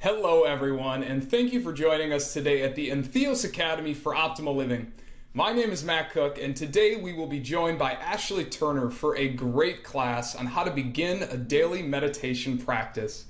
Hello, everyone, and thank you for joining us today at the Entheos Academy for Optimal Living. My name is Matt Cook, and today we will be joined by Ashley Turner for a great class on how to begin a daily meditation practice.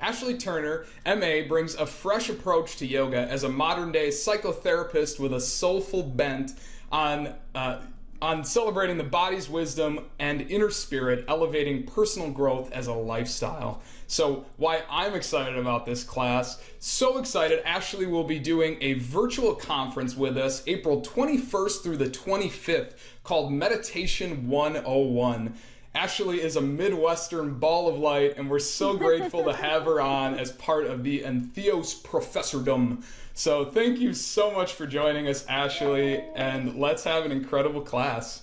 Ashley Turner, MA, brings a fresh approach to yoga as a modern day psychotherapist with a soulful bent on. Uh, on celebrating the body's wisdom and inner spirit, elevating personal growth as a lifestyle. So, why I'm excited about this class, so excited, Ashley will be doing a virtual conference with us April 21st through the 25th called Meditation 101. Ashley is a Midwestern ball of light, and we're so grateful to have her on as part of the Entheos Professordom. So thank you so much for joining us, Ashley, and let's have an incredible class.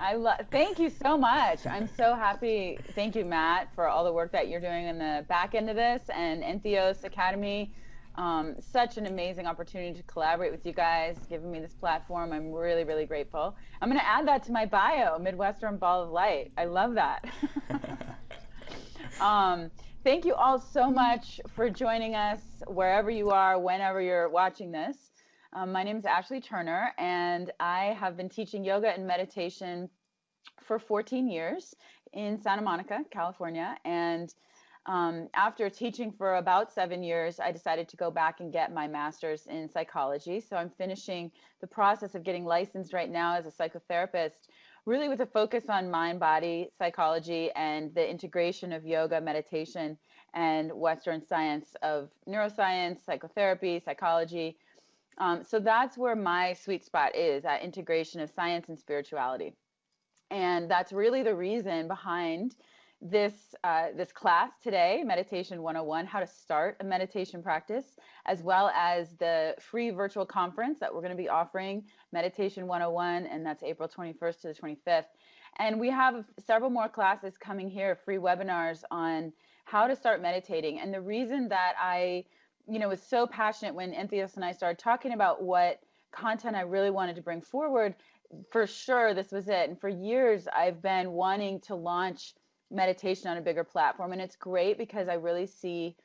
I love. Thank you so much. I'm so happy. Thank you, Matt, for all the work that you're doing in the back end of this and Entheos Academy. Um, such an amazing opportunity to collaborate with you guys, giving me this platform. I'm really, really grateful. I'm going to add that to my bio, Midwestern Ball of Light. I love that. um, thank you all so much for joining us wherever you are, whenever you're watching this. Um, my name is Ashley Turner, and I have been teaching yoga and meditation for 14 years in Santa Monica, California. And um, after teaching for about seven years, I decided to go back and get my master's in psychology. So I'm finishing the process of getting licensed right now as a psychotherapist, really with a focus on mind body psychology and the integration of yoga, meditation, and Western science of neuroscience, psychotherapy, psychology. Um, so that's where my sweet spot is that integration of science and spirituality. And that's really the reason behind this uh, this class today, Meditation 101, how to start a meditation practice, as well as the free virtual conference that we're going to be offering, Meditation 101, and that's April 21st to the 25th. And we have several more classes coming here, free webinars on how to start meditating. And the reason that I, you know, was so passionate when Entheos and I started talking about what content I really wanted to bring forward, for sure this was it. And for years I've been wanting to launch meditation on a bigger platform. And it's great because i really see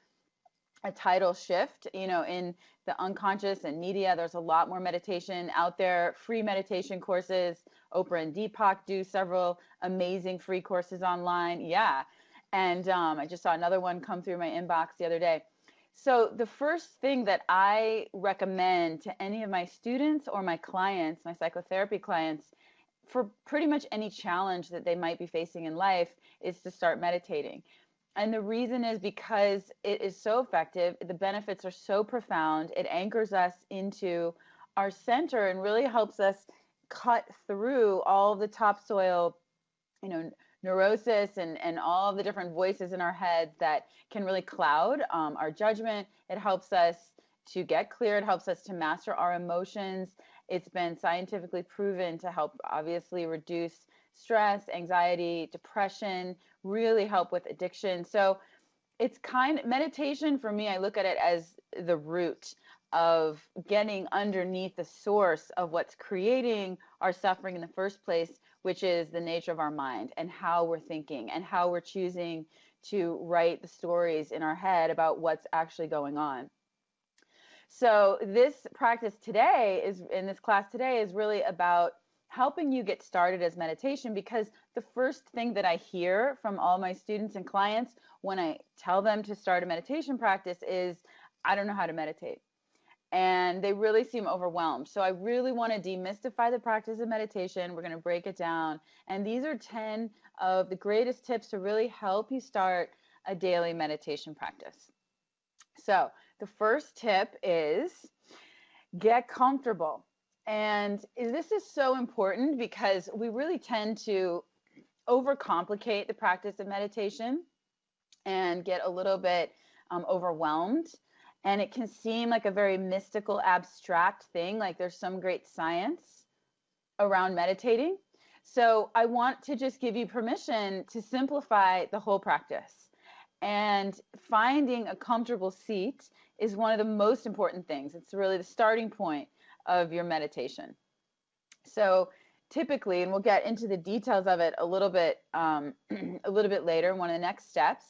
a tidal shift you know in the unconscious and media. There's a lot more meditation out there free meditation courses. Oprah and deepak do several amazing free courses online. Yeah. And um, i just saw another one come through my inbox the other day. So the first thing that i recommend to any of my students or my clients my psychotherapy clients for pretty much any challenge that they might be facing in life is to start meditating. And the reason is because it is so effective, the benefits are so profound, it anchors us into our center and really helps us cut through all the topsoil, you know, neurosis and, and all the different voices in our heads that can really cloud um, our judgment. It helps us to get clear, it helps us to master our emotions. It's been scientifically proven to help obviously reduce stress, anxiety, depression, really help with addiction. So it's kind of meditation for me, I look at it as the root of getting underneath the source of what's creating our suffering in the first place, which is the nature of our mind and how we're thinking and how we're choosing to write the stories in our head about what's actually going on. So this practice today is in this class today is really about helping you get started as meditation because the first thing that I hear from all my students and clients when I tell them to start a meditation practice is I don't know how to meditate. And they really seem overwhelmed. So I really want to demystify the practice of meditation. We're going to break it down. And these are 10 of the greatest tips to really help you start a daily meditation practice. So the first tip is get comfortable. And this is so important because we really tend to overcomplicate the practice of meditation and get a little bit um, overwhelmed. And it can seem like a very mystical, abstract thing, like there's some great science around meditating. So I want to just give you permission to simplify the whole practice. And finding a comfortable seat is one of the most important things. It's really the starting point of your meditation. So typically, and we'll get into the details of it a little bit um, a little bit later, one of the next steps.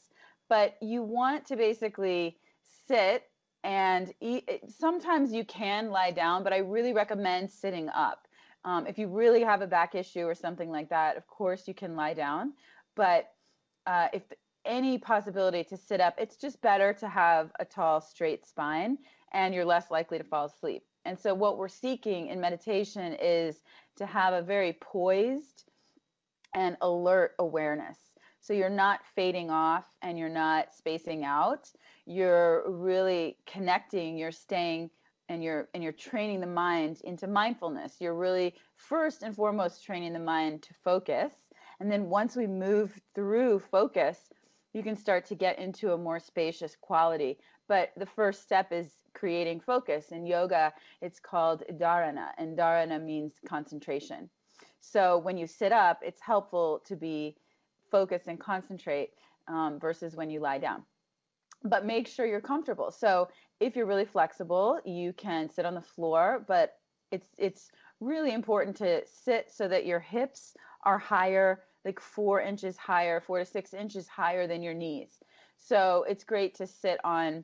But you want to basically sit and eat. Sometimes you can lie down, but I really recommend sitting up. Um, if you really have a back issue or something like that, of course you can lie down. But uh, if any possibility to sit up, it's just better to have a tall, straight spine and you're less likely to fall asleep. And so, what we're seeking in meditation is to have a very poised and alert awareness. So, you're not fading off and you're not spacing out. You're really connecting, you're staying and you're and you're training the mind into mindfulness. You're really first and foremost training the mind to focus. And then once we move through focus, you can start to get into a more spacious quality. But the first step is creating focus. In yoga, it's called dharana, and dharana means concentration. So when you sit up, it's helpful to be focused and concentrate um, versus when you lie down. But make sure you're comfortable. So if you're really flexible, you can sit on the floor, but it's it's really important to sit so that your hips are higher, like four inches higher, four to six inches higher than your knees. So it's great to sit on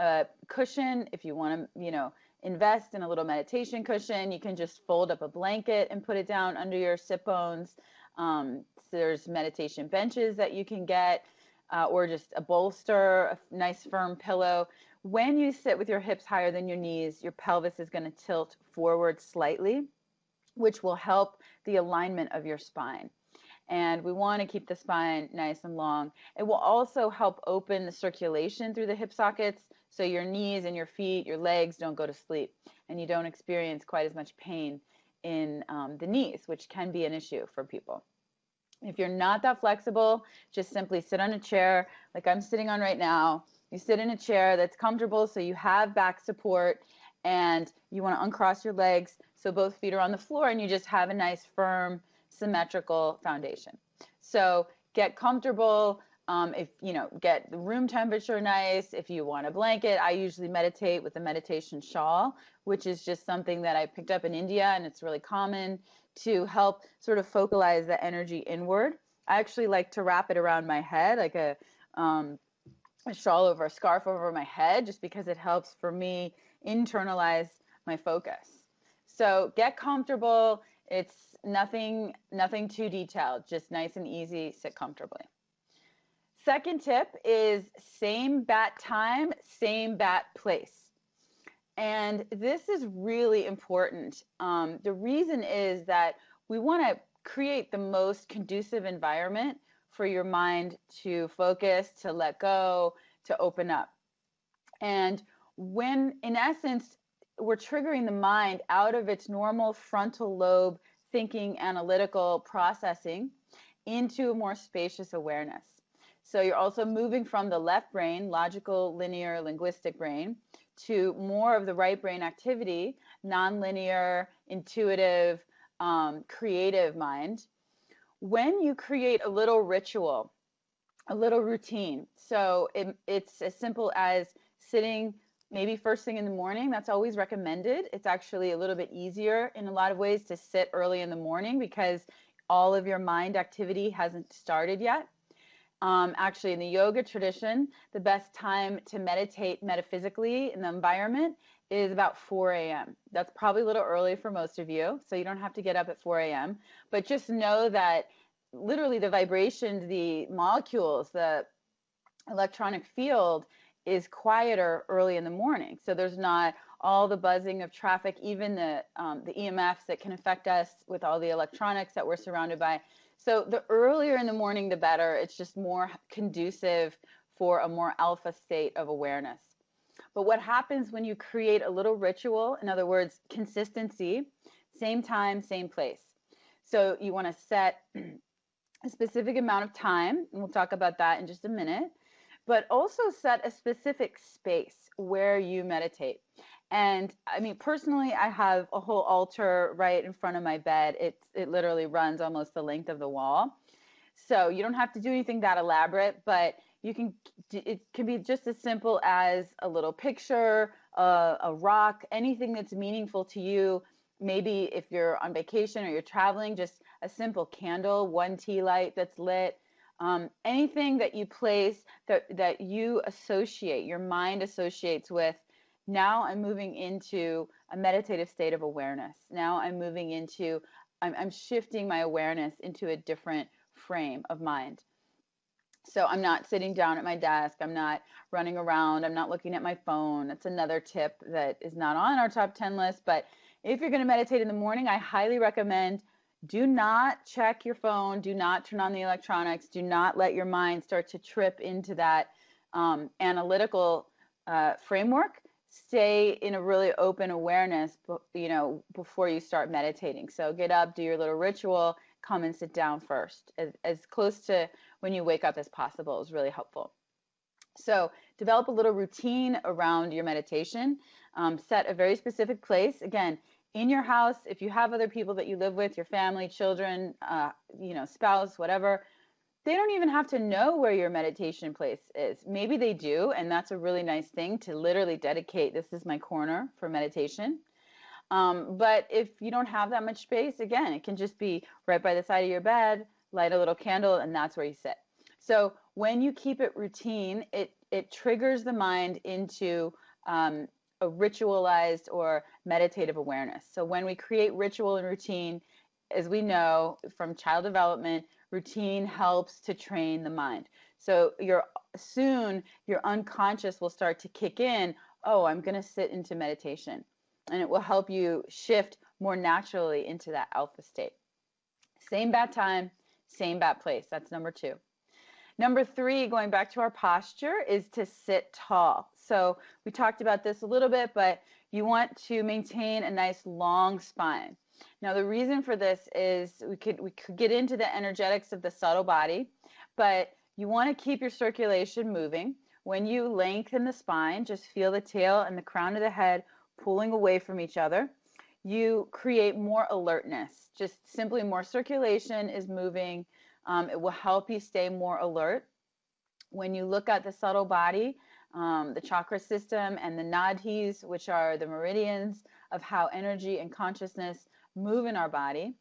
a cushion if you want to, you know, invest in a little meditation cushion. You can just fold up a blanket and put it down under your sit bones. Um, so there's meditation benches that you can get, uh, or just a bolster, a nice firm pillow. When you sit with your hips higher than your knees, your pelvis is going to tilt forward slightly, which will help the alignment of your spine. And we want to keep the spine nice and long. It will also help open the circulation through the hip sockets so your knees and your feet, your legs don't go to sleep and you don't experience quite as much pain in um, the knees, which can be an issue for people. If you're not that flexible, just simply sit on a chair like I'm sitting on right now. You sit in a chair that's comfortable so you have back support and you want to uncross your legs so both feet are on the floor and you just have a nice firm symmetrical foundation. So get comfortable, um, if you know, get the room temperature nice. If you want a blanket, I usually meditate with a meditation shawl, which is just something that I picked up in India, and it's really common to help sort of focalize the energy inward. I actually like to wrap it around my head, like a, um, a shawl over a scarf over my head, just because it helps for me internalize my focus. So get comfortable. It's nothing, nothing too detailed. Just nice and easy. Sit comfortably. Second tip is same bat time, same bat place. And this is really important. Um, the reason is that we want to create the most conducive environment for your mind to focus, to let go, to open up. And when, in essence, we're triggering the mind out of its normal frontal lobe thinking, analytical processing into a more spacious awareness. So you're also moving from the left brain, logical, linear, linguistic brain, to more of the right brain activity, nonlinear, intuitive, um, creative mind. When you create a little ritual, a little routine, so it, it's as simple as sitting maybe first thing in the morning. That's always recommended. It's actually a little bit easier in a lot of ways to sit early in the morning because all of your mind activity hasn't started yet. Um, actually, in the yoga tradition, the best time to meditate metaphysically in the environment is about 4 a.m. That's probably a little early for most of you, so you don't have to get up at 4 a.m. But just know that literally the vibrations, the molecules, the electronic field is quieter early in the morning. So there's not all the buzzing of traffic, even the um, the EMFs that can affect us with all the electronics that we're surrounded by. So the earlier in the morning, the better. It's just more conducive for a more alpha state of awareness. But what happens when you create a little ritual, in other words, consistency, same time, same place. So you want to set a specific amount of time, and we'll talk about that in just a minute, but also set a specific space where you meditate. And I mean, personally, I have a whole altar right in front of my bed. It it literally runs almost the length of the wall. So you don't have to do anything that elaborate, but you can. It can be just as simple as a little picture, a, a rock, anything that's meaningful to you. Maybe if you're on vacation or you're traveling, just a simple candle, one tea light that's lit, Um, anything that you place that, that you associate, your mind associates with, now I'm moving into a meditative state of awareness. Now I'm moving into, I'm, I'm shifting my awareness into a different frame of mind. So I'm not sitting down at my desk. I'm not running around. I'm not looking at my phone. That's another tip that is not on our top 10 list. But if you're going to meditate in the morning, I highly recommend do not check your phone. Do not turn on the electronics. Do not let your mind start to trip into that um, analytical uh, framework. Stay in a really open awareness, you know, before you start meditating. So get up, do your little ritual, come and sit down first, as, as close to when you wake up as possible is really helpful. So develop a little routine around your meditation. Um, set a very specific place. Again, in your house, if you have other people that you live with, your family, children, uh, you know, spouse, whatever, they don't even have to know where your meditation place is. Maybe they do, and that's a really nice thing to literally dedicate. This is my corner for meditation. Um, but if you don't have that much space, again, it can just be right by the side of your bed, light a little candle, and that's where you sit. So when you keep it routine, it it triggers the mind into um, a ritualized or meditative awareness. So when we create ritual and routine, as we know from child development, routine helps to train the mind. So your soon your unconscious will start to kick in, oh, I'm going to sit into meditation. And it will help you shift more naturally into that alpha state. Same bat time, same bat place. That's number 2. Number 3, going back to our posture, is to sit tall. So we talked about this a little bit, but you want to maintain a nice long spine. Now the reason for this is we could we could get into the energetics of the subtle body, but you want to keep your circulation moving. When you lengthen the spine, just feel the tail and the crown of the head pulling away from each other. You create more alertness. Just simply more circulation is moving. Um, it will help you stay more alert. When you look at the subtle body, um, the chakra system and the nadis, which are the meridians of how energy and consciousness move in our body.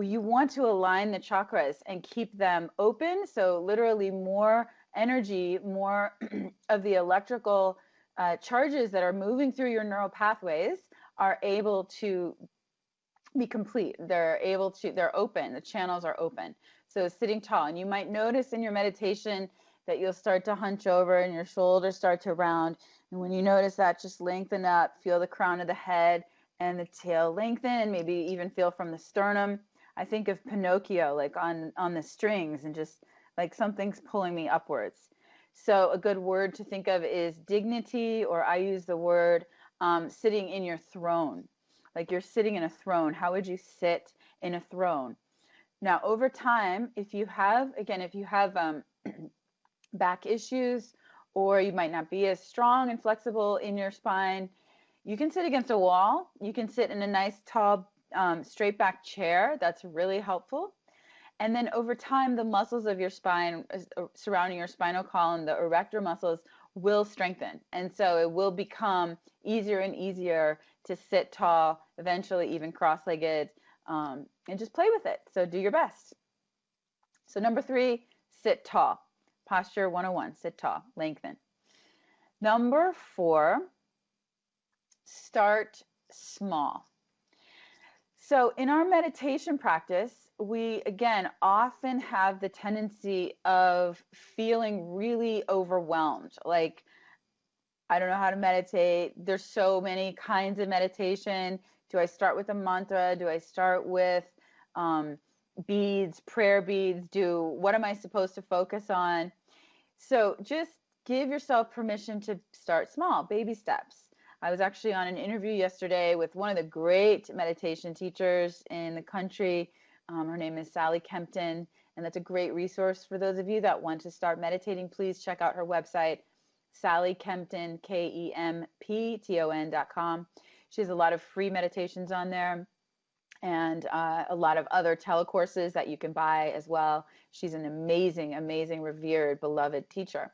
You want to align the chakras and keep them open. So, literally, more energy, more of the electrical uh, charges that are moving through your neural pathways are able to be complete. They're able to, they're open, the channels are open. So, sitting tall. And you might notice in your meditation that you'll start to hunch over and your shoulders start to round. And when you notice that, just lengthen up, feel the crown of the head and the tail lengthen, and maybe even feel from the sternum. I think of Pinocchio like on on the strings and just like something's pulling me upwards. So a good word to think of is dignity, or I use the word um, sitting in your throne. Like you're sitting in a throne. How would you sit in a throne? Now, over time, if you have, again, if you have um, back issues, or you might not be as strong and flexible in your spine, you can sit against a wall. You can sit in a nice, tall, um, straight back chair. That's really helpful. And then over time, the muscles of your spine uh, surrounding your spinal column, the erector muscles, will strengthen. And so it will become easier and easier to sit tall, eventually, even cross legged, um, and just play with it. So do your best. So, number three, sit tall. Posture 101, sit tall, lengthen. Number four, start small. So, in our meditation practice, we again often have the tendency of feeling really overwhelmed. Like, I don't know how to meditate. There's so many kinds of meditation. Do I start with a mantra? Do I start with um, beads, prayer beads? Do what am I supposed to focus on? So just give yourself permission to start small, baby steps. I was actually on an interview yesterday with one of the great meditation teachers in the country. Um, her name is Sally Kempton, and that's a great resource for those of you that want to start meditating. Please check out her website, Sally Kempton, K E M P T O N.com. She has a lot of free meditations on there and uh, a lot of other telecourses that you can buy as well. She's an amazing, amazing, revered, beloved teacher.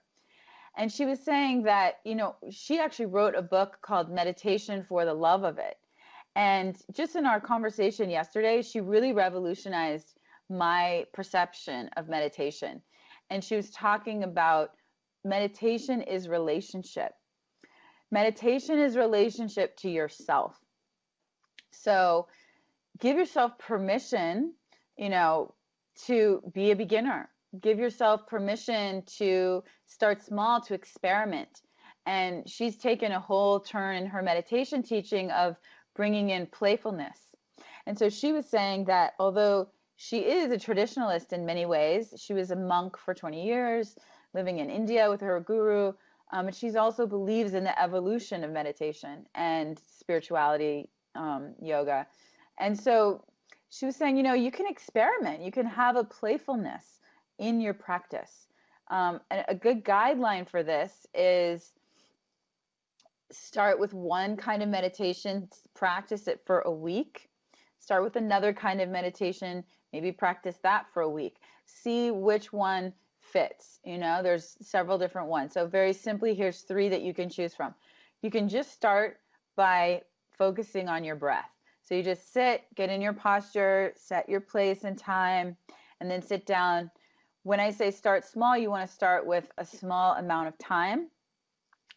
And she was saying that, you know, she actually wrote a book called Meditation for the Love of It. And just in our conversation yesterday, she really revolutionized my perception of meditation. And she was talking about meditation is relationship. Meditation is relationship to yourself. So give yourself permission, you know, to be a beginner. Give yourself permission to start small, to experiment. And she's taken a whole turn in her meditation teaching of bringing in playfulness. And so she was saying that although she is a traditionalist in many ways, she was a monk for 20 years, living in India with her guru. Um, and she's also believes in the evolution of meditation and spirituality, um, yoga. And so she was saying, you know, you can experiment, you can have a playfulness in your practice. Um, and a good guideline for this is start with one kind of meditation, practice it for a week. Start with another kind of meditation, maybe practice that for a week. See which one fits. You know, there's several different ones. So, very simply, here's three that you can choose from. You can just start by focusing on your breath. So, you just sit, get in your posture, set your place and time, and then sit down. When I say start small, you want to start with a small amount of time.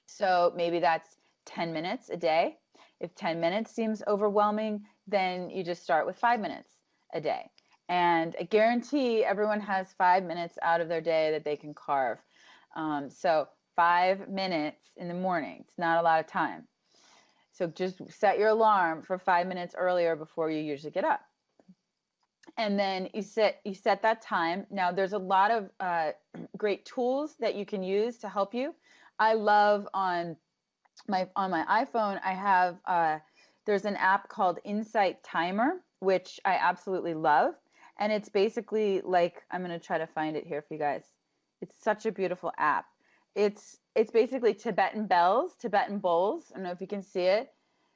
So, maybe that's 10 minutes a day. If 10 minutes seems overwhelming, then you just start with five minutes a day. And I guarantee everyone has five minutes out of their day that they can carve. Um, so, five minutes in the morning, it's not a lot of time. So, just set your alarm for five minutes earlier before you usually get up. And then you set you set that time. Now, there's a lot of uh, great tools that you can use to help you. I love on my on my iPhone, I have uh, there's an app called Insight Timer, which I absolutely love, and it's basically like I'm gonna try to find it here for you guys. It's such a beautiful app. It's it's basically Tibetan bells, Tibetan bowls. I don't know if you can see it.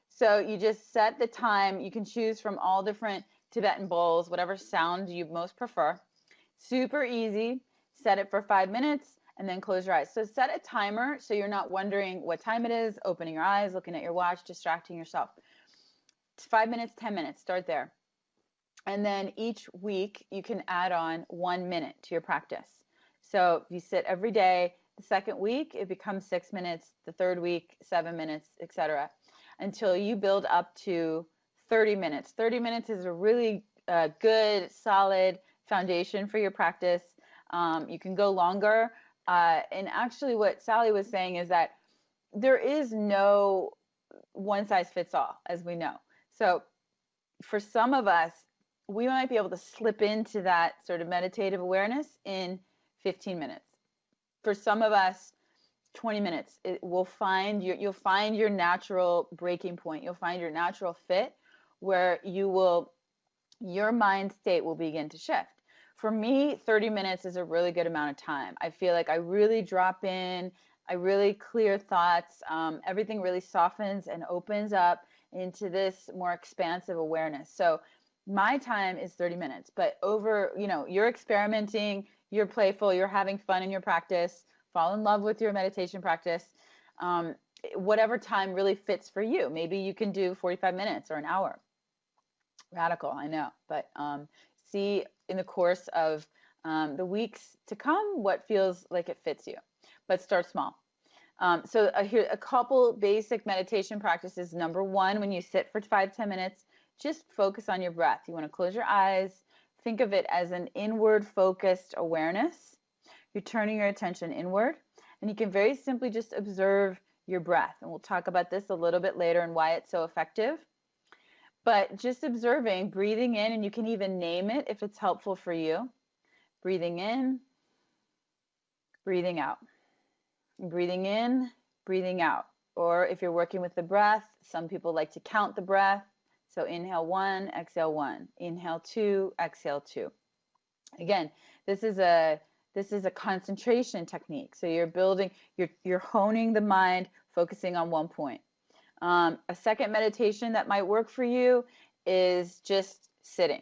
So you just set the time. You can choose from all different Tibetan bowls, whatever sound you most prefer. Super easy. Set it for five minutes and then close your eyes. So set a timer so you're not wondering what time it is, opening your eyes, looking at your watch, distracting yourself. Five minutes, 10 minutes, start there. And then each week you can add on one minute to your practice. So you sit every day, the second week it becomes six minutes, the third week, seven minutes, etc. Until you build up to 30 minutes. 30 minutes is a really uh, good, solid foundation for your practice. Um, you can go longer, uh, and actually, what Sally was saying is that there is no one size fits all, as we know. So, for some of us, we might be able to slip into that sort of meditative awareness in 15 minutes. For some of us, 20 minutes. It will find your, you'll find your natural breaking point. You'll find your natural fit where you will, your mind state will begin to shift for me, 30 minutes is a really good amount of time. I feel like I really drop in, I really clear thoughts. Um, everything really softens and opens up into this more expansive awareness. So my time is 30 minutes, but over, you know, you're experimenting, you're playful, you're having fun in your practice, fall in love with your meditation practice. Um, whatever time really fits for you. Maybe you can do 45 minutes or an hour. Radical, I know, but um, see in the course of um, the weeks to come what feels like it fits you, but start small. Um, so uh, here a couple basic meditation practices. Number one, when you sit for five ten minutes, just focus on your breath. You want to close your eyes. Think of it as an inward focused awareness. You're turning your attention inward, and you can very simply just observe your breath. And we'll talk about this a little bit later and why it's so effective but just observing, breathing in, and you can even name it if it's helpful for you. Breathing in, breathing out. Breathing in, breathing out. Or if you're working with the breath, some people like to count the breath. So inhale one, exhale one. Inhale two, exhale two. Again, this is a this is a concentration technique. So you're building, you're you're honing the mind, focusing on one point. Um, a second meditation that might work for you is just sitting.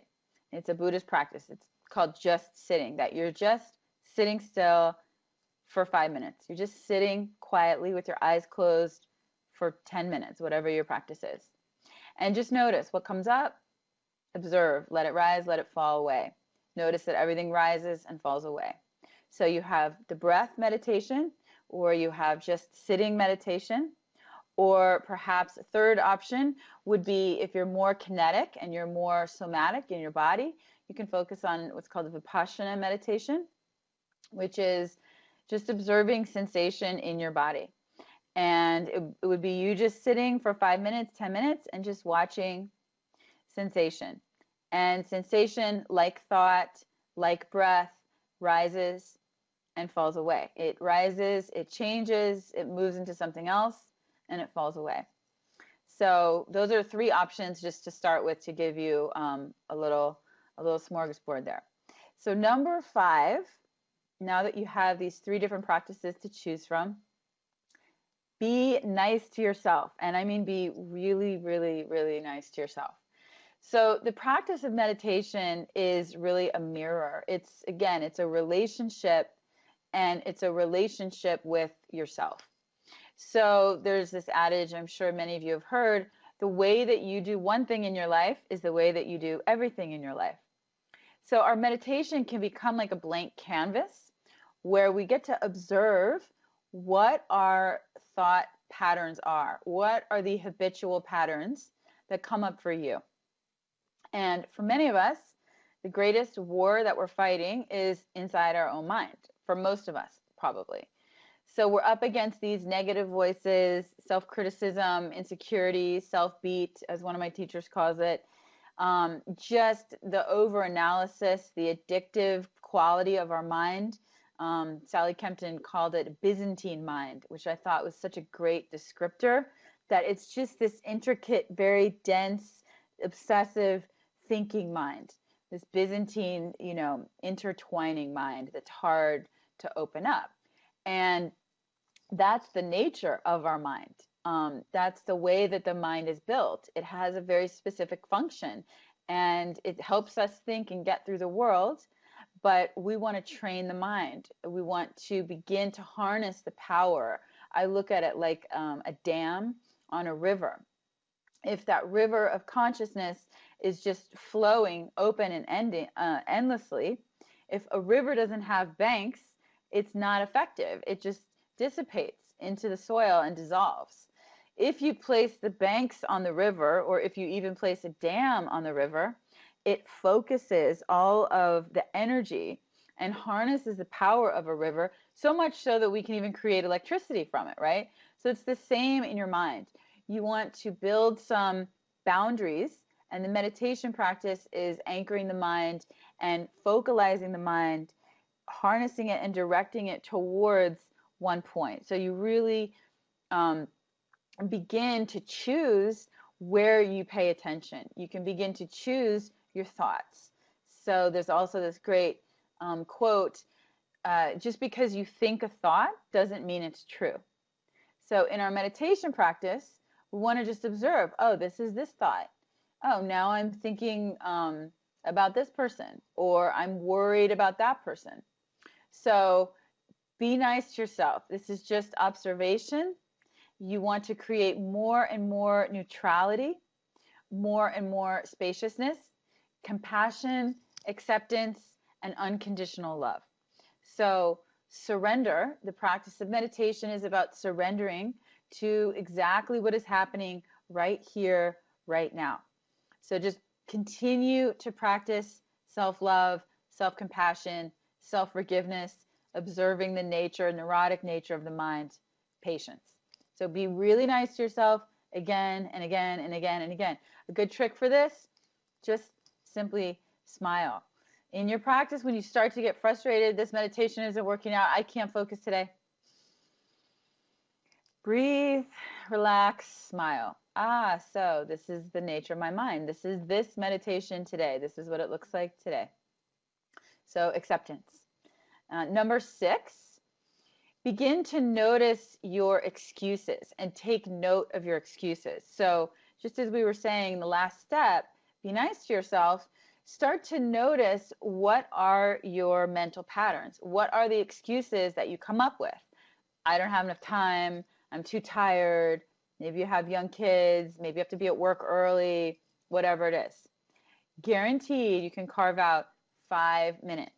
It's a Buddhist practice. It's called just sitting, that you're just sitting still for five minutes. You're just sitting quietly with your eyes closed for 10 minutes, whatever your practice is. And just notice what comes up, observe, let it rise, let it fall away. Notice that everything rises and falls away. So you have the breath meditation, or you have just sitting meditation, or perhaps a third option would be if you're more kinetic and you're more somatic in your body, you can focus on what's called Vipassana meditation, which is just observing sensation in your body. And it, it would be you just sitting for five minutes, 10 minutes, and just watching sensation. And sensation, like thought, like breath, rises and falls away. It rises, it changes, it moves into something else, and it falls away. So those are three options just to start with to give you um, a little a little smorgasbord there. So number five, now that you have these three different practices to choose from, be nice to yourself. And I mean be really, really, really nice to yourself. So the practice of meditation is really a mirror. It's again, it's a relationship and it's a relationship with yourself. So there's this adage I'm sure many of you have heard, the way that you do one thing in your life is the way that you do everything in your life. So our meditation can become like a blank canvas where we get to observe what our thought patterns are. What are the habitual patterns that come up for you? And for many of us, the greatest war that we're fighting is inside our own mind, for most of us, probably. So we're up against these negative voices, self criticism, insecurity, self beat, as one of my teachers calls it. Um, just the over analysis, the addictive quality of our mind. Um, Sally Kempton called it Byzantine mind, which I thought was such a great descriptor. That it's just this intricate, very dense, obsessive, thinking mind, this Byzantine, you know, intertwining mind that's hard to open up. And that's the nature of our mind. Um, that's the way that the mind is built. It has a very specific function and it helps us think and get through the world. But we want to train the mind. We want to begin to harness the power. I look at it like um, a dam on a river. If that river of consciousness is just flowing open and ending uh, endlessly. If a river doesn't have banks, it's not effective. It just dissipates into the soil and dissolves. If you place the banks on the river, or if you even place a dam on the river, it focuses all of the energy and harnesses the power of a river so much so that we can even create electricity from it, right? So it's the same in your mind. You want to build some boundaries and the meditation practice is anchoring the mind and focalizing the mind, harnessing it and directing it towards one point. So you really um, begin to choose where you pay attention. You can begin to choose your thoughts. So there's also this great um, quote uh, just because you think a thought doesn't mean it's true. So in our meditation practice, we want to just observe oh, this is this thought oh, now I'm thinking um, about this person or I'm worried about that person. So be nice to yourself. This is just observation. You want to create more and more neutrality, more and more spaciousness, compassion, acceptance, and unconditional love. So, surrender, the practice of meditation is about surrendering to exactly what is happening right here, right now. So just continue to practice self love, self compassion, self forgiveness, observing the nature, neurotic nature of the mind, patience. So be really nice to yourself again and again and again and again. A good trick for this just simply smile. In your practice, when you start to get frustrated, this meditation isn't working out, I can't focus today. Breathe, relax, smile ah, so this is the nature of my mind. This is this meditation today. This is what it looks like today. So, acceptance. Uh, number six, begin to notice your excuses and take note of your excuses. So, just as we were saying, the last step, be nice to yourself. Start to notice what are your mental patterns? What are the excuses that you come up with? I don't have enough time. I'm too tired. Maybe you have young kids, maybe you have to be at work early, whatever it is. Guaranteed, you can carve out five minutes.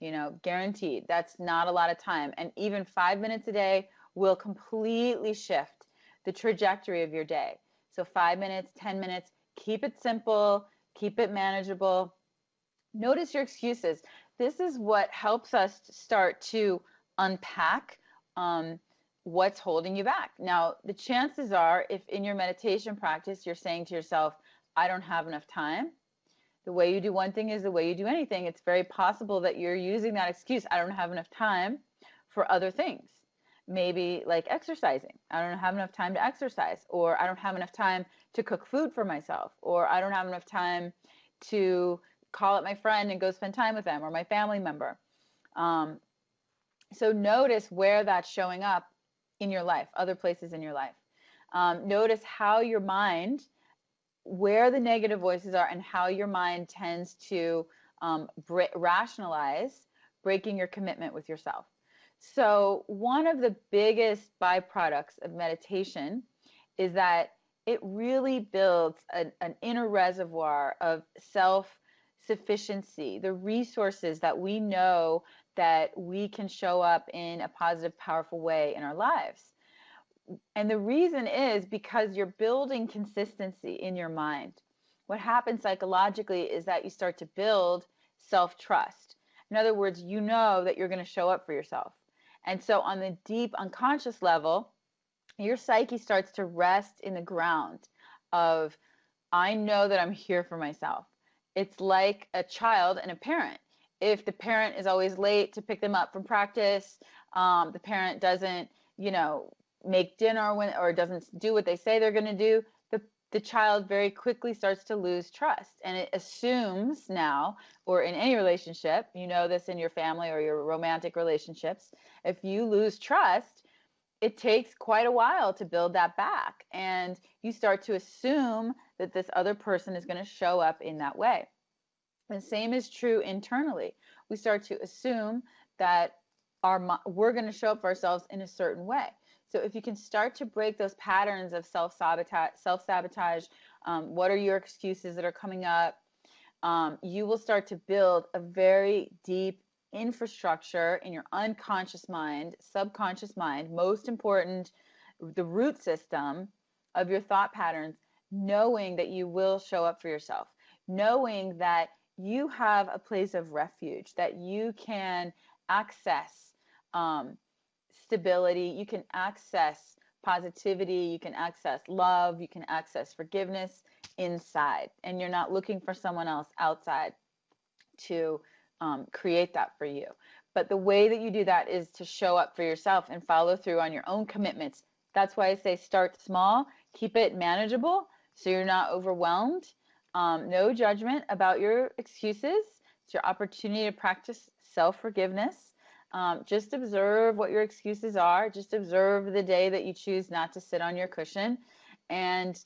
You know, guaranteed. That's not a lot of time. And even five minutes a day will completely shift the trajectory of your day. So, five minutes, 10 minutes, keep it simple, keep it manageable. Notice your excuses. This is what helps us start to unpack um, what's holding you back. Now, the chances are, if in your meditation practice you're saying to yourself, I don't have enough time, the way you do one thing is the way you do anything. It's very possible that you're using that excuse, I don't have enough time, for other things. Maybe like exercising. I don't have enough time to exercise, or I don't have enough time to cook food for myself, or I don't have enough time to call up my friend and go spend time with them or my family member. Um, so notice where that's showing up in your life, other places in your life. Um, notice how your mind where the negative voices are and how your mind tends to um, rationalize breaking your commitment with yourself. So, one of the biggest byproducts of meditation is that it really builds an, an inner reservoir of self sufficiency, the resources that we know that we can show up in a positive, powerful way in our lives and the reason is because you're building consistency in your mind. What happens psychologically is that you start to build self trust. In other words, you know that you're going to show up for yourself. And so, on the deep unconscious level, your psyche starts to rest in the ground of, I know that I'm here for myself. It's like a child and a parent. If the parent is always late to pick them up from practice, um, the parent doesn't, you know, make dinner when or doesn't do what they say they're going to do the child very quickly starts to lose trust and it assumes now or in any relationship you know this in your family or your romantic relationships if you lose trust it takes quite a while to build that back and you start to assume that this other person is going to show up in that way. The same is true internally. We start to assume that our we're going to show up for ourselves in a certain way so if you can start to break those patterns of self sabotage, self sabotage, um, what are your excuses that are coming up? Um, you will start to build a very deep infrastructure in your unconscious mind, subconscious mind, most important, the root system of your thought patterns, knowing that you will show up for yourself, knowing that you have a place of refuge, that you can access. Um, stability, you can access positivity, you can access love, you can access forgiveness inside. And you're not looking for someone else outside to um, create that for you. But the way that you do that is to show up for yourself and follow through on your own commitments. That's why I say start small, keep it manageable so you're not overwhelmed. Um, no judgment about your excuses. It's your opportunity to practice self forgiveness um, just observe what your excuses are. Just observe the day that you choose not to sit on your cushion. And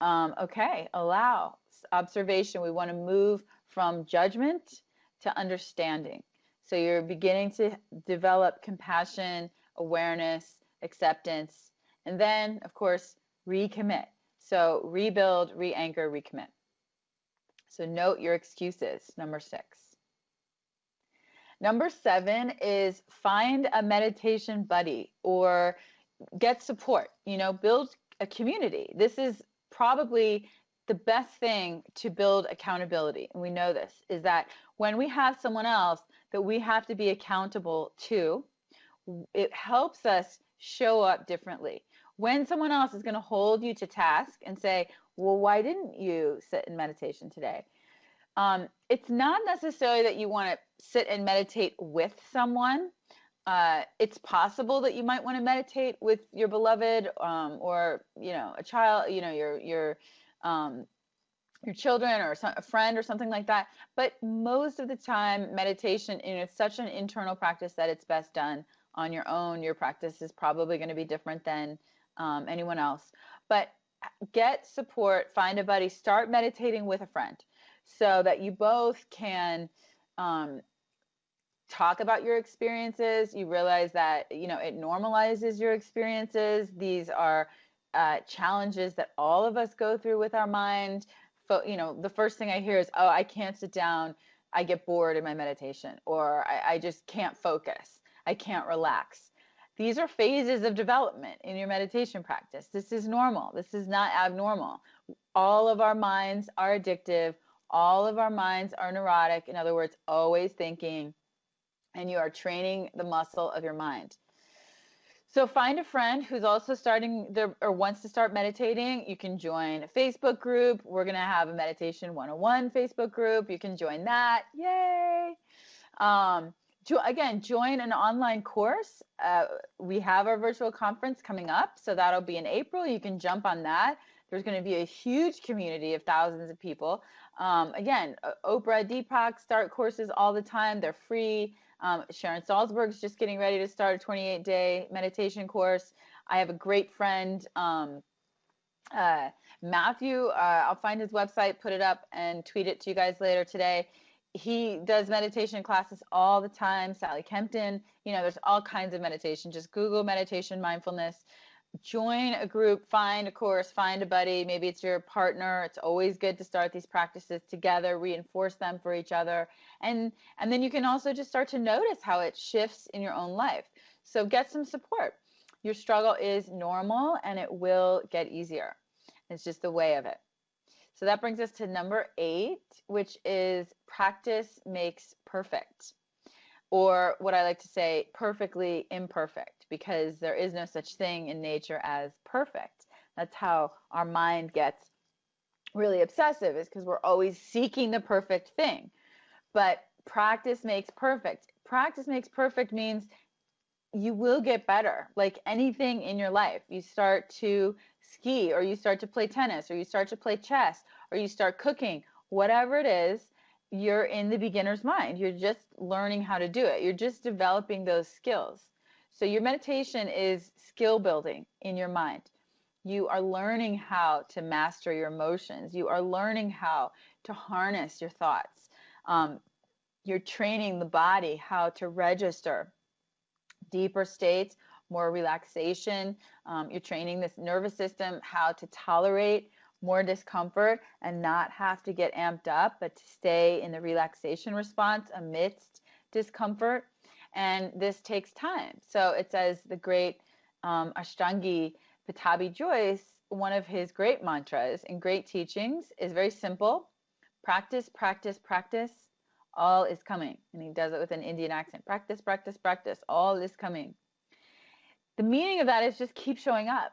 um, okay, allow observation. We want to move from judgment to understanding. So you're beginning to develop compassion, awareness, acceptance, and then, of course, recommit. So rebuild, re anchor, recommit. So note your excuses, number six. Number seven is find a meditation buddy or get support, you know, build a community. This is probably the best thing to build accountability. And we know this is that when we have someone else that we have to be accountable to, it helps us show up differently. When someone else is going to hold you to task and say, well, why didn't you sit in meditation today? Um, it's not necessarily that you want to sit and meditate with someone. Uh, it's possible that you might want to meditate with your beloved um, or you know a child, you know your your um, your children or a friend or something like that. But most of the time, meditation you know, it's such an internal practice that it's best done on your own. Your practice is probably going to be different than um, anyone else. But get support, find a buddy, start meditating with a friend so that you both can um, talk about your experiences. You realize that you know it normalizes your experiences. These are uh, challenges that all of us go through with our mind. you know, the first thing I hear is, "Oh, I can't sit down I get bored in my meditation, or I, I just can't focus, I can't relax. These are phases of development in your meditation practice. This is normal. This is not abnormal. All of our minds are addictive. All of our minds are neurotic. In other words, always thinking, and you are training the muscle of your mind. So find a friend who's also starting their or wants to start meditating. You can join a Facebook group. We're gonna have a meditation 101 Facebook group. You can join that. Yay! Um, jo- again, join an online course. Uh, we have our virtual conference coming up, so that'll be in April. You can jump on that. There's going to be a huge community of thousands of people. Um, again, Oprah, Deepak start courses all the time. They're free. Um, Sharon Salzberg's just getting ready to start a 28 day meditation course. I have a great friend, um, uh, Matthew. Uh, I'll find his website, put it up, and tweet it to you guys later today. He does meditation classes all the time. Sally Kempton, you know, there's all kinds of meditation. Just Google meditation mindfulness join a group, find a course, find a buddy. Maybe it's your partner. It's always good to start these practices together, reinforce them for each other. And and then you can also just start to notice how it shifts in your own life. So get some support. Your struggle is normal and it will get easier. It's just the way of it. So that brings us to number 8, which is practice makes perfect. Or what I like to say, perfectly imperfect because there is no such thing in nature as perfect. That's how our mind gets really obsessive, is because we're always seeking the perfect thing. But practice makes perfect. Practice makes perfect means you will get better like anything in your life. You start to ski, or you start to play tennis, or you start to play chess, or you start cooking, whatever it is, you're in the beginner's mind. You're just learning how to do it. You're just developing those skills. So your meditation is skill building in your mind. You are learning how to master your emotions. You are learning how to harness your thoughts. Um, you're training the body how to register deeper states, more relaxation. Um, you're training this nervous system how to tolerate more discomfort and not have to get amped up, but to stay in the relaxation response amidst discomfort and this takes time. So it says the great um, Ashtangi Pattabhi Jois, one of his great mantras and great teachings is very simple practice, practice, practice, all is coming. And he does it with an Indian accent practice, practice, practice, all is coming. The meaning of that is just keep showing up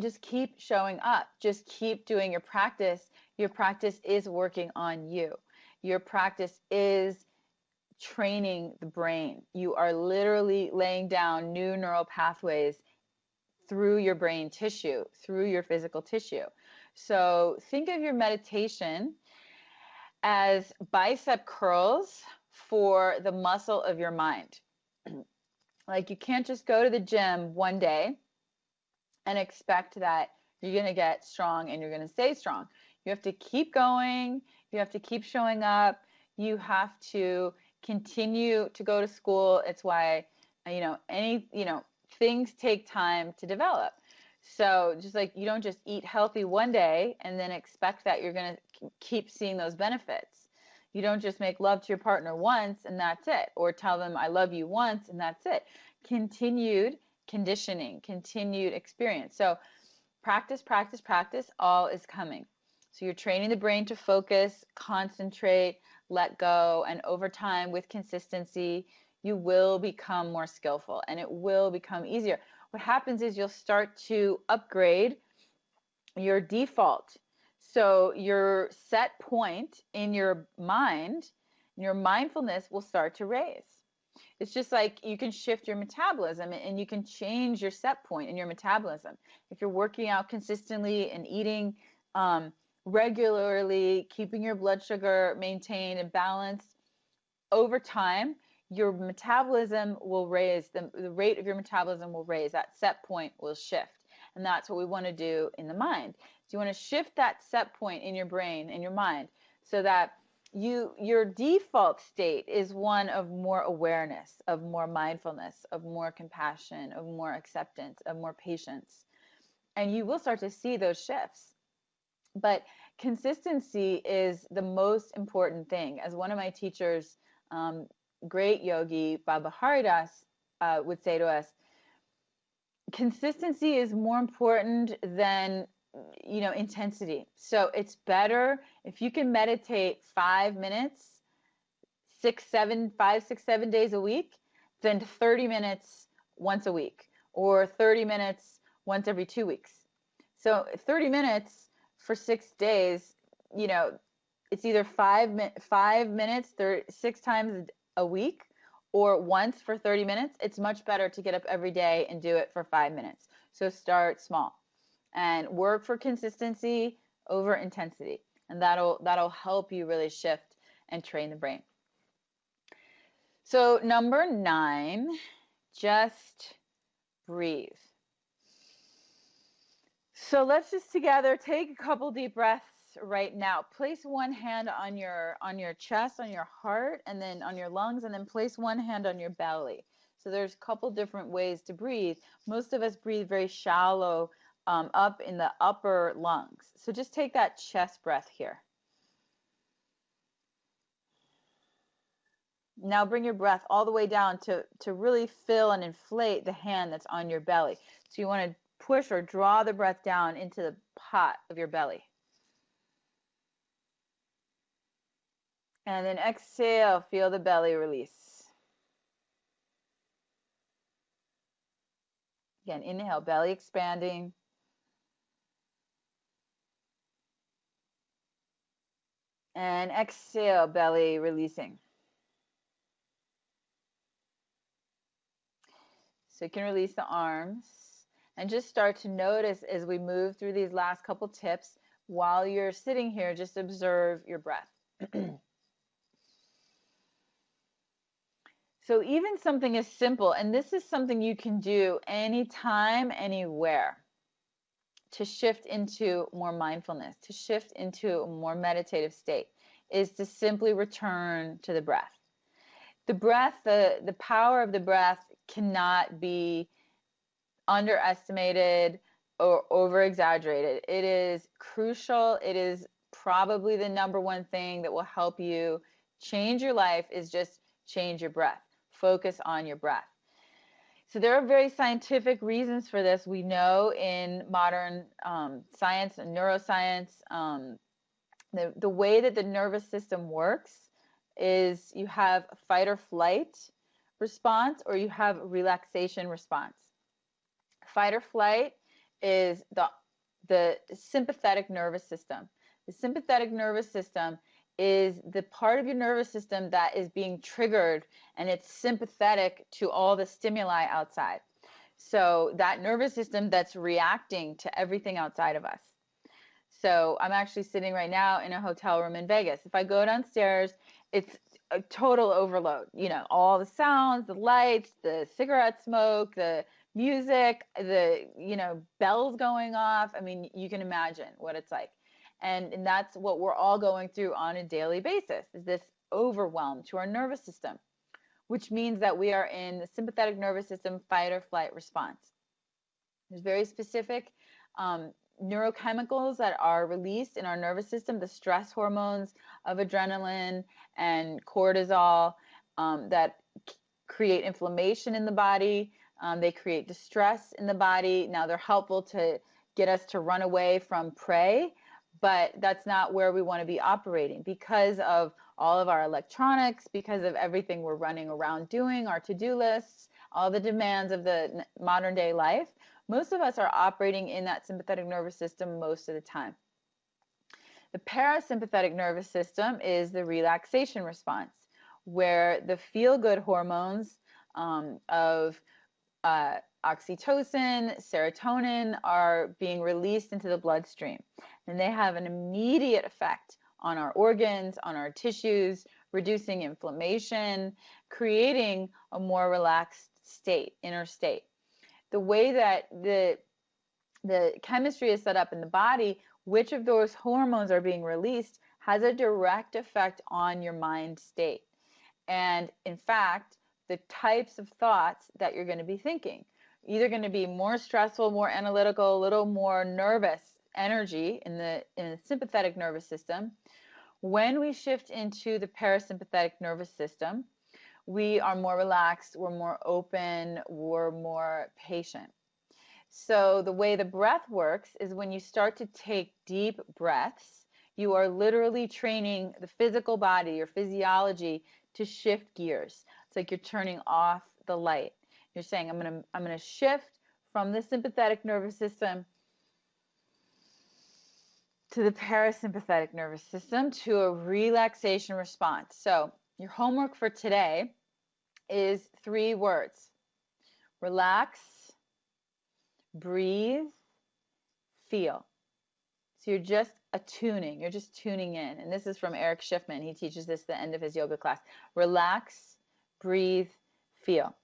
just keep showing up. Just keep doing your practice. Your practice is working on you. Your practice is training the brain. You are literally laying down new neural pathways through your brain tissue, through your physical tissue. So think of your meditation as bicep curls for the muscle of your mind. like you can't just go to the gym one day and expect that you're going to get strong and you're going to stay strong. You have to keep going, you have to keep showing up, you have to continue to go to school. It's why, uh, you know, any, you know, things take time to develop. So just like you don't just eat healthy one day and then expect that you're going to keep seeing those benefits. You don't just make love to your partner once and that's it, or tell them I love you once and that's it. Continued conditioning, continued experience. So practice, practice, practice, all is coming. So you're training the brain to focus, concentrate, let go, and over time with consistency, you will become more skillful and it will become easier. What happens is you'll start to upgrade your default. So your set point in your mind, your mindfulness will start to raise. It's just like you can shift your metabolism and you can change your set point in your metabolism. If you're working out consistently and eating um, regularly, keeping your blood sugar maintained and balanced over time, your metabolism will raise, the, the rate of your metabolism will raise, that set point will shift. And that's what we want to do in the mind. So you want to shift that set point in your brain, in your mind, so that you your default state is one of more awareness, of more mindfulness, of more compassion, of more acceptance, of more patience. And you will start to see those shifts. But consistency is the most important thing. As one of my teachers, um, great yogi Baba Hari Dass, uh, would say to us, consistency is more important than you know intensity. So it's better if you can meditate five minutes six seven five six seven days a week than 30 minutes once a week or 30 minutes once every two weeks. So 30 minutes for six days you know it's either five five minutes thir- six times a week or once for 30 minutes it's much better to get up every day and do it for five minutes. So start small and work for consistency over intensity. And that'll that'll help you really shift and train the brain. So number nine just breathe. So let's just together take a couple deep breaths right now. Place one hand on your on your chest on your heart and then on your lungs and then place one hand on your belly. So there's a couple different ways to breathe. Most of us breathe very shallow um, up in the upper lungs. So just take that chest breath here. Now bring your breath all the way down to, to really fill and inflate the hand that's on your belly. So you want to push or draw the breath down into the pot of your belly. And then exhale, feel the belly release. Again, inhale, belly expanding. And exhale, belly releasing. So you can release the arms and just start to notice as we move through these last couple tips while you're sitting here, just observe your breath. so even something as simple, and this is something you can do anytime, anywhere to shift into more mindfulness, to shift into a more meditative state, is to simply return to the breath. The breath, the, the power of the breath cannot be underestimated or over exaggerated. It is crucial. It is probably the number one thing that will help you change your life is just change your breath. Focus on your breath. So there are very scientific reasons for this. We know in modern um, science and neuroscience, um, the, the way that the nervous system works is you have fight or flight response or you have relaxation response. Fight or flight is the the sympathetic nervous system. The sympathetic nervous system is the part of your nervous system that is being triggered and it's sympathetic to all the stimuli outside. So that nervous system that's reacting to everything outside of us. So I'm actually sitting right now in a hotel room in Vegas. If I go downstairs, it's a total overload. You know, all the sounds, the lights, the cigarette smoke, the music, the, you know, bells going off. I mean, you can imagine what it's like and, and that's what we're all going through on a daily basis is this overwhelm to our nervous system which means that we are in the sympathetic nervous system fight or flight response. There's very specific um, neurochemicals that are released in our nervous system the stress hormones of adrenaline and cortisol um, that create inflammation in the body. Um, they create distress in the body. Now they're helpful to get us to run away from prey but that's not where we want to be operating because of all of our electronics, because of everything we're running around doing, our to do lists, all the demands of the modern day life. Most of us are operating in that sympathetic nervous system most of the time. The parasympathetic nervous system is the relaxation response, where the feel good hormones um, of uh, oxytocin, serotonin are being released into the bloodstream. And they have an immediate effect on our organs, on our tissues, reducing inflammation, creating a more relaxed state, inner state. The way that the the chemistry is set up in the body, which of those hormones are being released has a direct effect on your mind state. And in fact, the types of thoughts that you're going to be thinking either going to be more stressful, more analytical, a little more nervous energy in the in the sympathetic nervous system. When we shift into the parasympathetic nervous system, we are more relaxed, we're more open, we're more patient. So, the way the breath works is when you start to take deep breaths, you are literally training the physical body, your physiology to shift gears. It's like you're turning off the light. You're saying, I'm going to I'm going to shift from the sympathetic nervous system to the parasympathetic nervous system to a relaxation response. So, your homework for today is three words relax, breathe, feel. So, you're just attuning, you're just tuning in. And this is from Erich Schiffmann. He teaches this at the end of his yoga class. Relax, breathe, feel.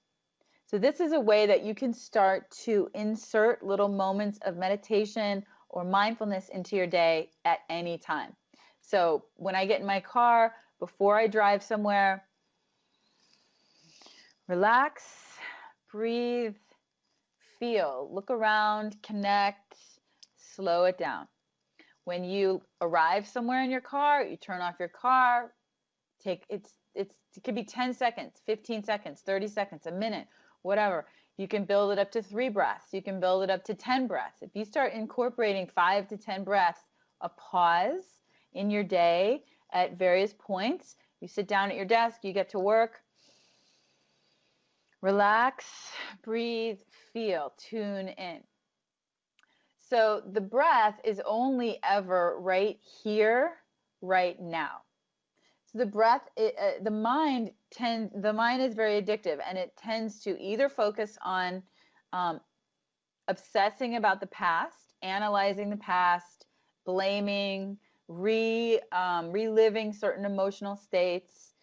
So, this is a way that you can start to insert little moments of meditation or mindfulness into your day at any time. So, when I get in my car, before I drive somewhere, relax, breathe, feel, look around, connect, slow it down. When you arrive somewhere in your car, you turn off your car, take it's it's it could be 10 seconds, 15 seconds, 30 seconds, a minute, whatever. You can build it up to 3 breaths. You can build it up to 10 breaths. If you start incorporating 5 to 10 breaths, a pause in your day at various points, you sit down at your desk, you get to work, relax, breathe, feel, tune in. So the breath is only ever right here, right now. So the breath, it, uh, the mind tend, the mind is very addictive, and it tends to either focus on um, obsessing about the past, analyzing the past, blaming, re um, reliving certain emotional states,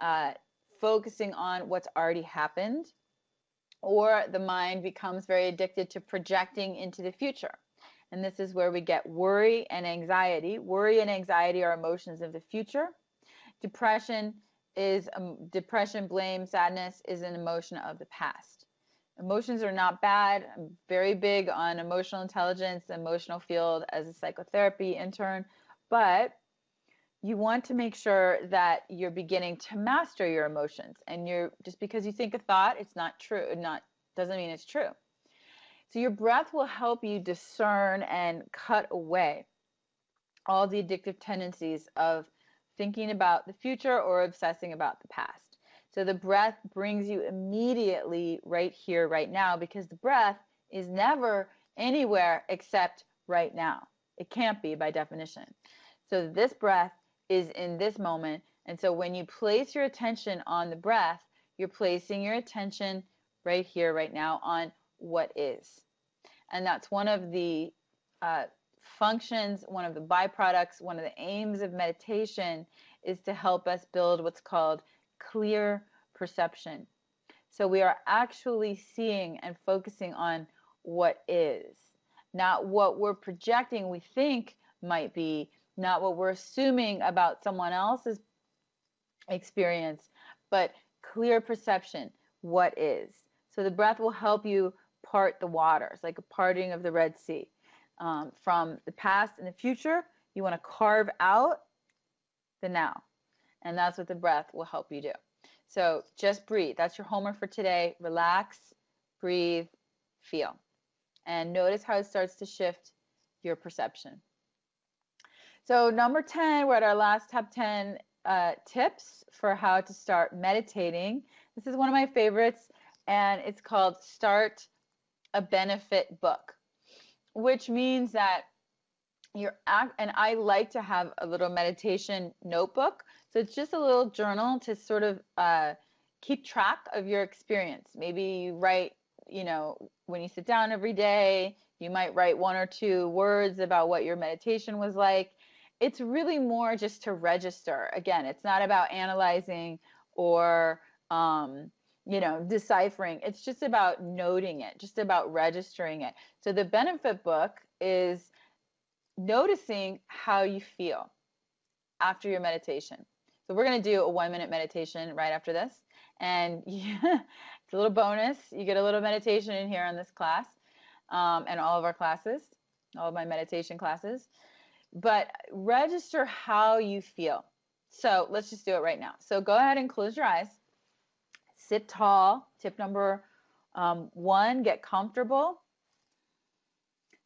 uh, focusing on what's already happened, or the mind becomes very addicted to projecting into the future. And this is where we get worry and anxiety. Worry and anxiety are emotions of the future. Depression is um, depression, blame, sadness is an emotion of the past. Emotions are not bad. I'm very big on emotional intelligence, emotional field as a psychotherapy intern, but you want to make sure that you're beginning to master your emotions and you're just because you think a thought it's not true not doesn't mean it's true so your breath will help you discern and cut away all the addictive tendencies of thinking about the future or obsessing about the past so the breath brings you immediately right here right now because the breath is never anywhere except right now it can't be by definition so this breath is in this moment. And so when you place your attention on the breath, you're placing your attention right here, right now, on what is. And that's one of the uh, functions, one of the byproducts, one of the aims of meditation is to help us build what's called clear perception. So we are actually seeing and focusing on what is, not what we're projecting we think might be, not what we're assuming about someone else's experience, but clear perception, what is. So the breath will help you part the waters, like a parting of the Red Sea. Um, from the past and the future, you want to carve out the now. And that's what the breath will help you do. So just breathe. That's your homework for today. Relax, breathe, feel. And notice how it starts to shift your perception. So number 10, we're at our last top 10 uh, tips for how to start meditating. This is one of my favorites, and it's called Start a Benefit Book, which means that you're act, and I like to have a little meditation notebook. So it's just a little journal to sort of uh, keep track of your experience. Maybe you write, you know, when you sit down every day, you might write one or two words about what your meditation was like it's really more just to register. Again, it's not about analyzing or um, you know deciphering. It's just about noting it, just about registering it. So the benefit book is noticing how you feel after your meditation. So we're going to do a one minute meditation right after this. And yeah, it's a little bonus. You get a little meditation in here on this class um, and all of our classes. all of my meditation classes. But register how you feel. So let's just do it right now. So go ahead and close your eyes. Sit tall. Tip number um, one, get comfortable.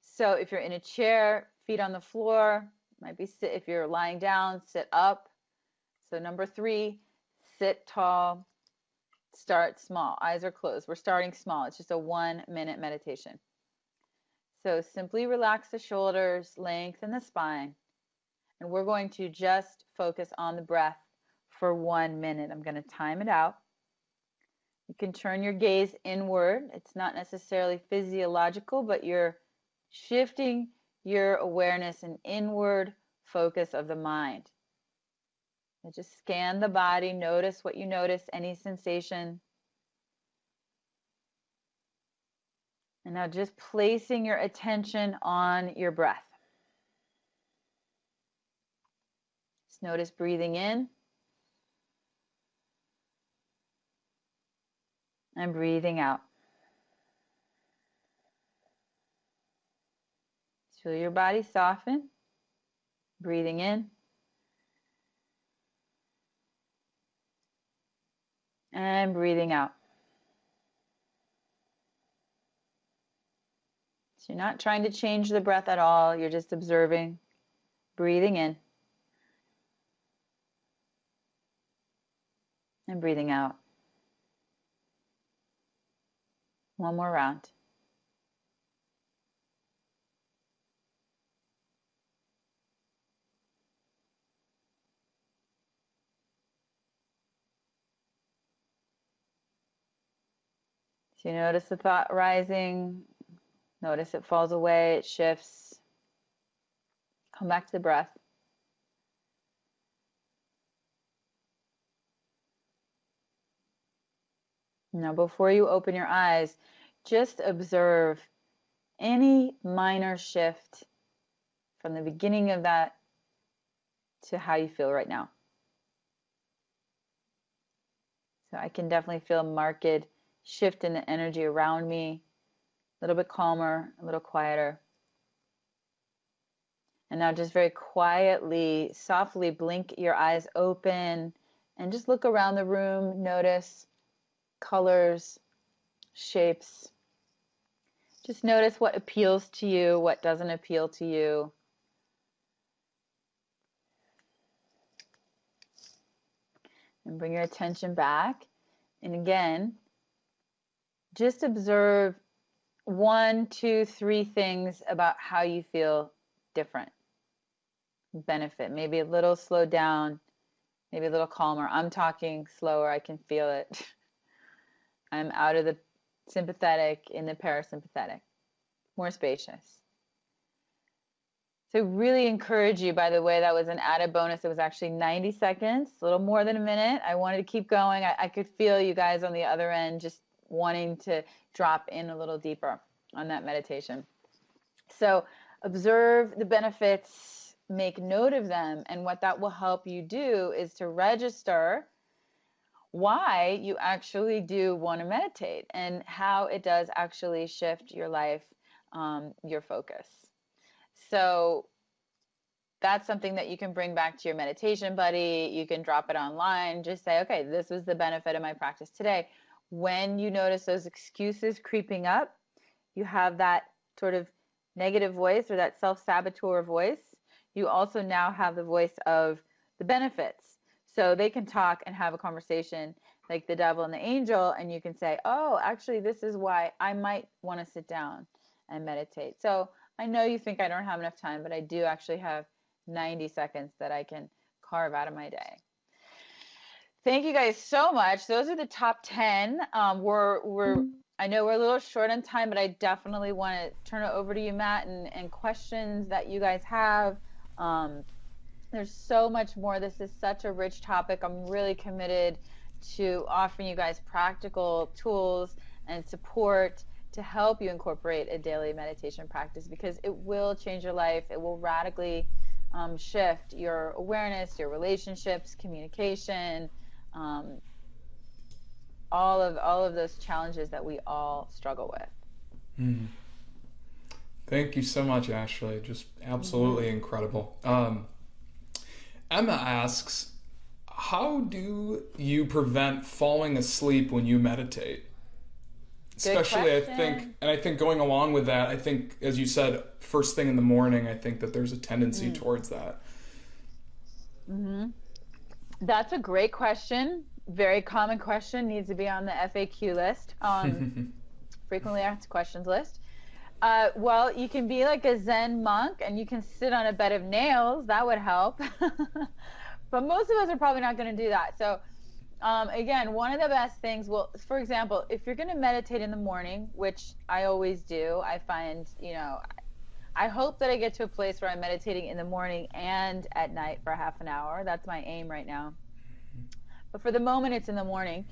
So if you're in a chair, feet on the floor, might be sit if you're lying down, sit up. So number three, sit tall, start small. Eyes are closed. We're starting small. It's just a one minute meditation. So simply relax the shoulders, lengthen the spine, and we're going to just focus on the breath for one minute. I'm going to time it out. You can turn your gaze inward. It's not necessarily physiological, but you're shifting your awareness and inward focus of the mind. Just scan the body, notice what you notice, any sensation. And now just placing your attention on your breath. Just notice breathing in and breathing out. Feel your body soften. Breathing in. And breathing out. So you're not trying to change the breath at all. You're just observing, breathing in. And breathing out. One more round. So you notice the thought rising, notice it falls away, it shifts. Come back to the breath. Now, before you open your eyes, just observe any minor shift from the beginning of that to how you feel right now. So I can definitely feel a marked shift in the energy around me, a little bit calmer, a little quieter. And now just very quietly, softly blink your eyes open and just look around the room, notice colors, shapes. Just notice what appeals to you, what doesn't appeal to you. And bring your attention back. And again, just observe one, two, three things about how you feel different. Benefit, maybe a little slowed down, maybe a little calmer. I'm talking slower, I can feel it. I'm out of the sympathetic in the parasympathetic, more spacious. So, really encourage you, by the way, that was an added bonus. It was actually 90 seconds, a little more than a minute. I wanted to keep going. I, I could feel you guys on the other end just wanting to drop in a little deeper on that meditation. So observe the benefits, make note of them, and what that will help you do is to register why you actually do want to meditate and how it does actually shift your life, um, your focus. So that's something that you can bring back to your meditation buddy. You can drop it online. Just say, okay, this was the benefit of my practice today when you notice those excuses creeping up, you have that sort of negative voice or that self saboteur voice. You also now have the voice of the benefits. So they can talk and have a conversation like the devil and the angel, and you can say, Oh, actually, this is why I might want to sit down and meditate. So I know you think I don't have enough time, but I do actually have 90 seconds that I can carve out of my day. Thank you guys so much. Those are the top 10. Um, we're, we're. I know we're a little short on time, but I definitely want to turn it over to you, Matt, and, and questions that you guys have. Um, there's so much more. This is such a rich topic. I'm really committed to offering you guys practical tools and support to help you incorporate a daily meditation practice because it will change your life. It will radically um, shift your awareness, your relationships, communication, um, all of all of those challenges that we all struggle with. Mm. Thank you so much, Ashley. Just absolutely mm-hmm. incredible. Um, Emma asks, how do you prevent falling asleep when you meditate? Especially, I think, and I think going along with that, I think, as you said, first thing in the morning, I think that there's a tendency mm. towards that. Mm-hmm. That's a great question. Very common question. Needs to be on the FAQ list, on frequently asked questions list. Uh, well, you can be like a Zen monk and you can sit on a bed of nails. That would help. but most of us are probably not going to do that. So, um, again, one of the best things, well, for example, if you're going to meditate in the morning, which I always do, I find, you know, I hope that I get to a place where I'm meditating in the morning and at night for half an hour. That's my aim right now. But for the moment, it's in the morning.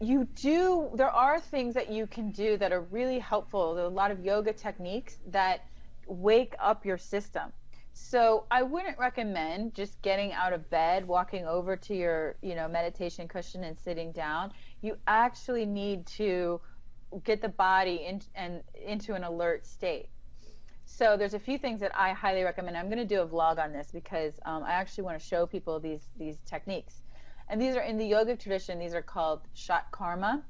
You do, there are things that you can do that are really helpful. There are a lot of yoga techniques that wake up your system. So I wouldn't recommend just getting out of bed, walking over to your, you know, meditation cushion and sitting down. You actually need to get the body in, and into an alert state. So there's a few things that I highly recommend. I'm going to do a vlog on this because um, I actually want to show people these these techniques. And these are in the yogic tradition. These are called shat karma,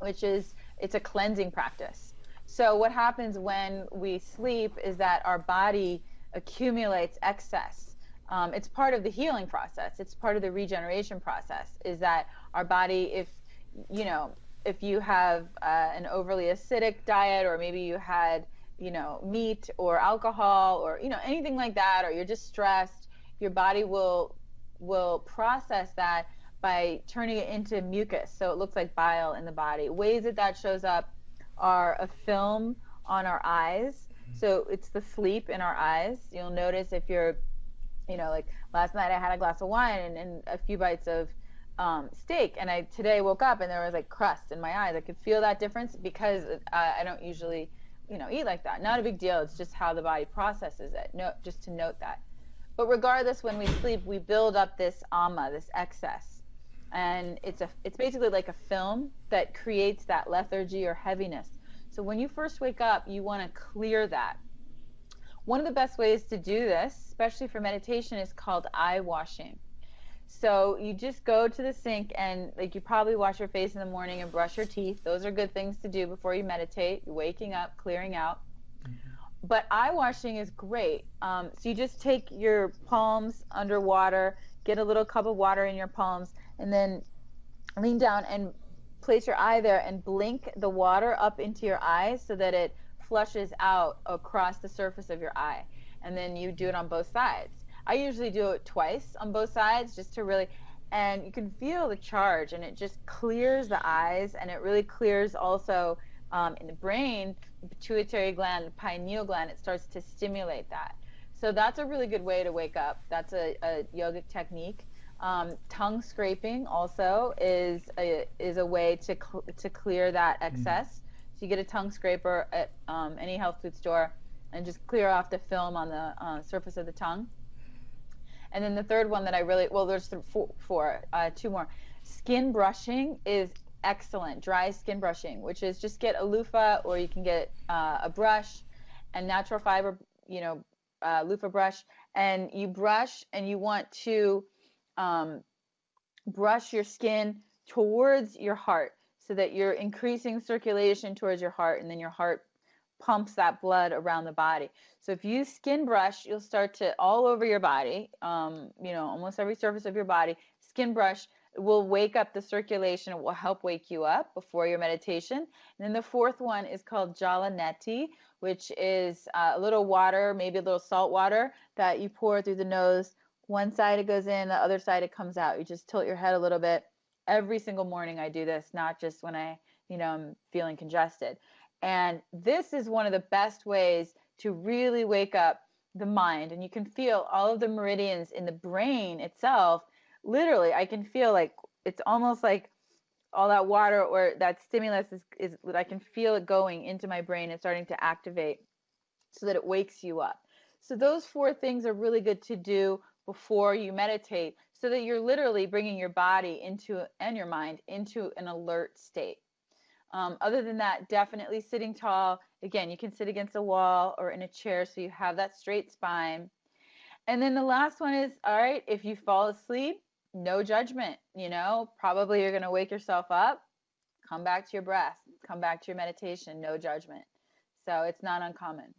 which is it's a cleansing practice. So what happens when we sleep is that our body accumulates excess. Um, it's part of the healing process. It's part of the regeneration process. Is that our body, if you know, if you have uh, an overly acidic diet, or maybe you had, you know, meat or alcohol, or you know, anything like that, or you're just stressed, your body will will process that by turning it into mucus, so it looks like bile in the body. Ways that that shows up are a film on our eyes so it's the sleep in our eyes. You'll notice if you're, you know, like last night I had a glass of wine and, and a few bites of um, steak, and I today woke up and there was like crust in my eyes. I could feel that difference because uh, I don't usually, you know, eat like that. Not a big deal. It's just how the body processes it. No, just to note that. But regardless, when we sleep, we build up this ama, this excess, and it's a it's basically like a film that creates that lethargy or heaviness so when you first wake up, you want to clear that. One of the best ways to do this, especially for meditation, is called eye washing. So you just go to the sink and like you probably wash your face in the morning and brush your teeth. Those are good things to do before you meditate. You're waking up, clearing out. But eye washing is great. Um, so you just take your palms underwater, get a little cup of water in your palms, and then lean down and place your eye there and blink the water up into your eyes so that it flushes out across the surface of your eye. And then you do it on both sides. I usually do it twice on both sides just to really, and you can feel the charge and it just clears the eyes and it really clears also um, in the brain, the pituitary gland, the pineal gland, it starts to stimulate that. So that's a really good way to wake up. That's a, a yogic technique. Um, tongue scraping also is a, is a way to cl- to clear that mm-hmm. excess. Mm. So you get a tongue scraper at um, any health food store and just clear off the film on the uh, surface of the tongue. And then the third one that I really well, there's four, four uh, two more. Skin brushing is excellent. Dry skin brushing, which is just get a loofah or you can get uh, a brush and natural fiber, you know, uh, loofah brush, and you brush and you want to um, brush your skin towards your heart so that you're increasing circulation towards your heart and then your heart pumps that blood around the body. So if you skin brush, you'll start to all over your body, um, you know, almost every surface of your body, skin brush will wake up the circulation. It will help wake you up before your meditation. And then the fourth one is called Jala Neti, which is uh, a little water, maybe a little salt water that you pour through the nose one side it goes in, the other side it comes out. You just tilt your head a little bit. Every single morning I do this, not just when I, you know, I'm feeling congested. And this is one of the best ways to really wake up the mind. And you can feel all of the meridians in the brain itself. Literally, I can feel like it's almost like all that water or that stimulus is, is I can feel it going into my brain and starting to activate so that it wakes you up. So those four things are really good to do before you meditate so that you're literally bringing your body into and your mind into an alert state. Um, other than that, definitely sitting tall. Again, you can sit against a wall or in a chair so you have that straight spine. And then the last one is all right, if you fall asleep, no judgment. You know, probably you're going to wake yourself up, come back to your breath, come back to your meditation, no judgment. So it's not uncommon.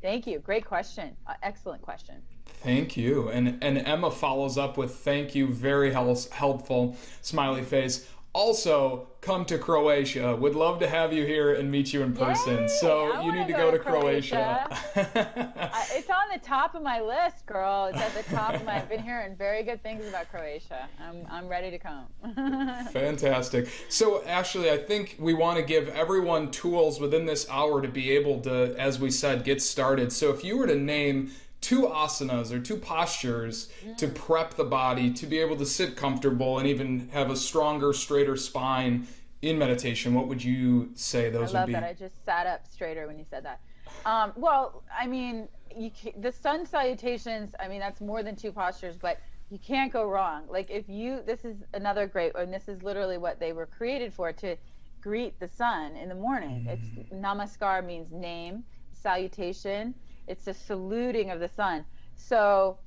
Thank you. Great question. Uh, excellent question. Thank you. And and Emma follows up with thank you, very helpful smiley face also come to Croatia. Would love to have you here and meet you in person. Yay, so I you need to go, go, to Croatia. Croatia. it's on the top of my list, girl. It's at the top of my. I've been hearing very good things about Croatia. I'm I'm ready to come. Fantastic. So Ashley, I think we want to give everyone tools within this hour to be able to, as we said, get started. So if you were to name two asanas or two postures mm. to prep the body to be able to sit comfortable and even have a stronger, straighter spine in meditation, what would you say those would be? I love that. I just sat up straighter when you said that. Um, well, I mean, you can, the sun salutations. I mean, that's more than two postures, but you can't go wrong. Like if you, this is another great, one. this is literally what they were created for to greet the sun in the morning. Mm. It's namaskar means name, salutation it's a saluting of the sun. So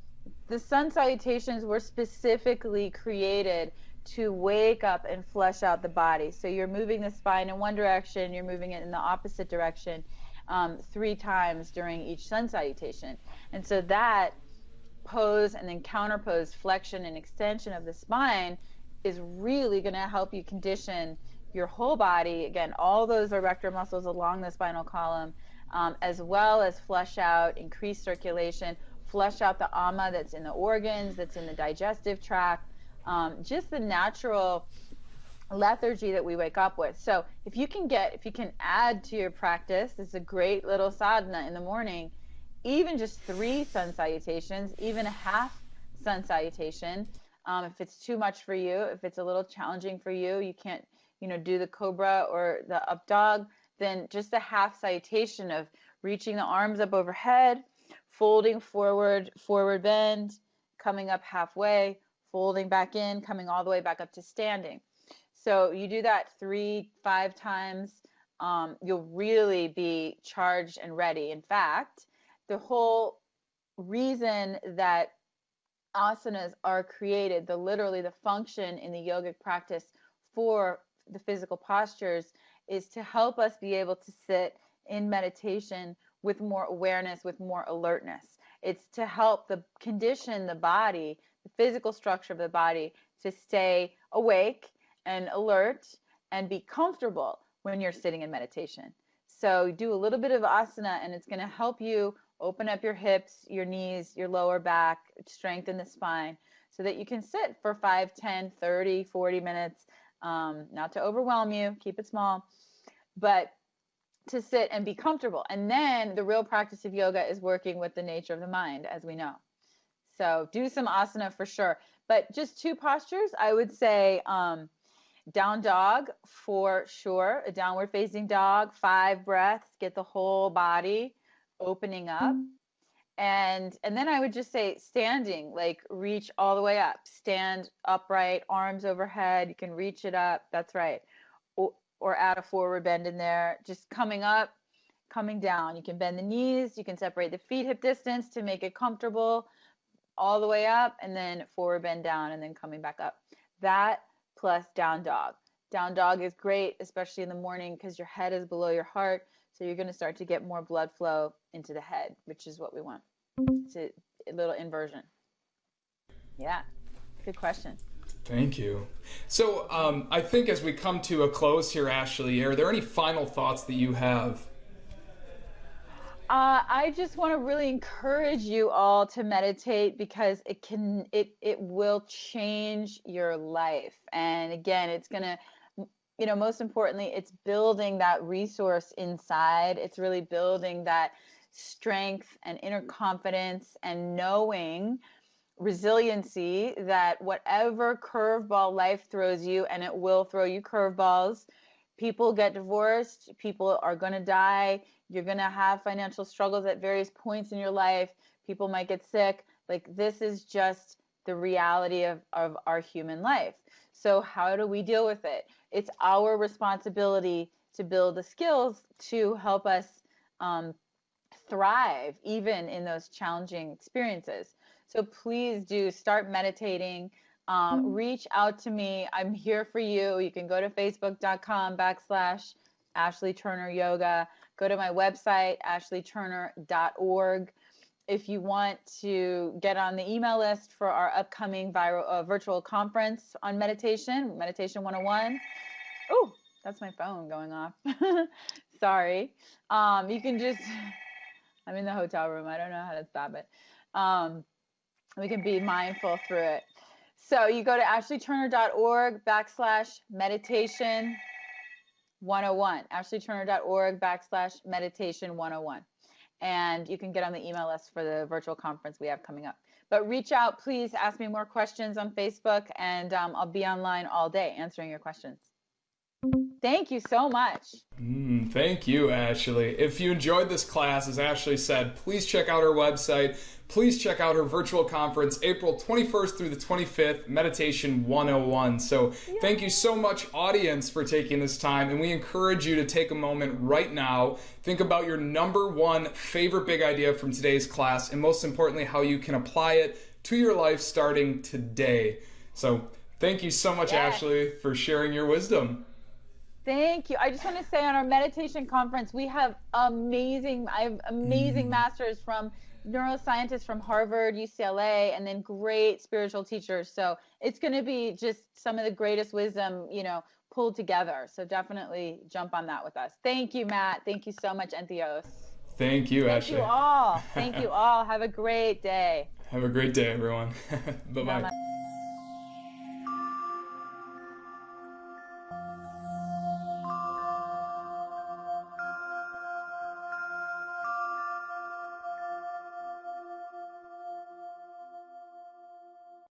the sun salutations were specifically created to wake up and flush out the body. So you're moving the spine in one direction, you're moving it in the opposite direction um, three times during each sun salutation. And so that pose and then counter pose, flexion and extension of the spine is really going to help you condition your whole body. Again, all those erector muscles along the spinal column um, as well as flush out, increase circulation, flush out the ama that's in the organs, that's in the digestive tract, um, just the natural lethargy that we wake up with. So if you can get, if you can add to your practice, it's a great little sadhana in the morning, even just three sun salutations, even a half sun salutation. Um, if it's too much for you, if it's a little challenging for you, you can't, you know, do the cobra or the up dog then just a half salutation of reaching the arms up overhead, folding forward, forward bend, coming up halfway, folding back in, coming all the way back up to standing. So you do that three, five times, um, you'll really be charged and ready. In fact, the whole reason that asanas are created, the literally the function in the yogic practice for the physical postures is to help us be able to sit in meditation with more awareness, with more alertness. It's to help the condition the body, the physical structure of the body to stay awake and alert and be comfortable when you're sitting in meditation. So do a little bit of asana and it's going to help you open up your hips, your knees, your lower back, strengthen the spine so that you can sit for 5, 10, 30, 40 minutes um, not to overwhelm you, keep it small, but to sit and be comfortable. And then the real practice of yoga is working with the nature of the mind, as we know. So do some asana for sure. But just two postures, I would say um, down dog for sure, a downward facing dog, five breaths, get the whole body opening up. Mm-hmm and and then i would just say standing like reach all the way up. Stand upright arms overhead. You can reach it up. That's right. Or, or add a forward bend in there. Just coming up coming down. You can bend the knees. You can separate the feet hip distance to make it comfortable. All the way up and then forward bend down and then coming back up. That plus down dog. Down dog is great especially in the morning because your head is below your heart. So you're going to start to get more blood flow into the head, which is what we want. It's a, a little inversion. Yeah, good question. Thank you. So um, I think as we come to a close here, Ashley, are there any final thoughts that you have? Uh, I just want to really encourage you all to meditate because it can it it will change your life. And again, it's gonna you know, most importantly, it's building that resource inside. It's really building that strength and inner confidence and knowing resiliency that whatever curveball life throws you, and it will throw you curveballs, people get divorced, people are going to die, you're going to have financial struggles at various points in your life, people might get sick. Like, this is just the reality of, of our human life. So, how do we deal with it? It's our responsibility to build the skills to help us um, thrive even in those challenging experiences. So, please do start meditating. Um, mm-hmm. reach out to me. I'm here for you. You can go to facebook.com backslash Ashley Turner Yoga. Go to my website, ashleyturner.org if you want to get on the email list for our upcoming viral, uh, virtual conference on meditation, Meditation 101. Oh, that's my phone going off. Sorry. Um, you can just, I'm in the hotel room. I don't know how to stop it. Um, we can be mindful through it. So you go to ashleyturner.org backslash meditation 101, ashleyturner.org backslash meditation 101 and you can get on the email list for the virtual conference we have coming up. But reach out, please ask me more questions on Facebook, and um, I'll be online all day answering your questions. Thank you so much. Mm, thank you, Ashley. If you enjoyed this class, as Ashley said, please check out our website please check out her virtual conference April 21st through the 25th, Meditation 101. So, thank you so much, audience, for taking this time. And we encourage you to take a moment right now, think about your number one favorite big idea from today's class, and most importantly, how you can apply it to your life starting today. So, thank you so much. Ashley, for sharing your wisdom. Thank you. I just want to say on our meditation conference, we have amazing, I have amazing mm. masters from neuroscientists from Harvard, UCLA, and then great spiritual teachers. So it's going to be just some of the greatest wisdom, you know, pulled together. So definitely jump on that with us. Thank you, Matt. Thank you so much, Entheos. Thank you, Thank Ashley. Thank you all. Thank you all. Have a great day. Have a great day, everyone. bye bye.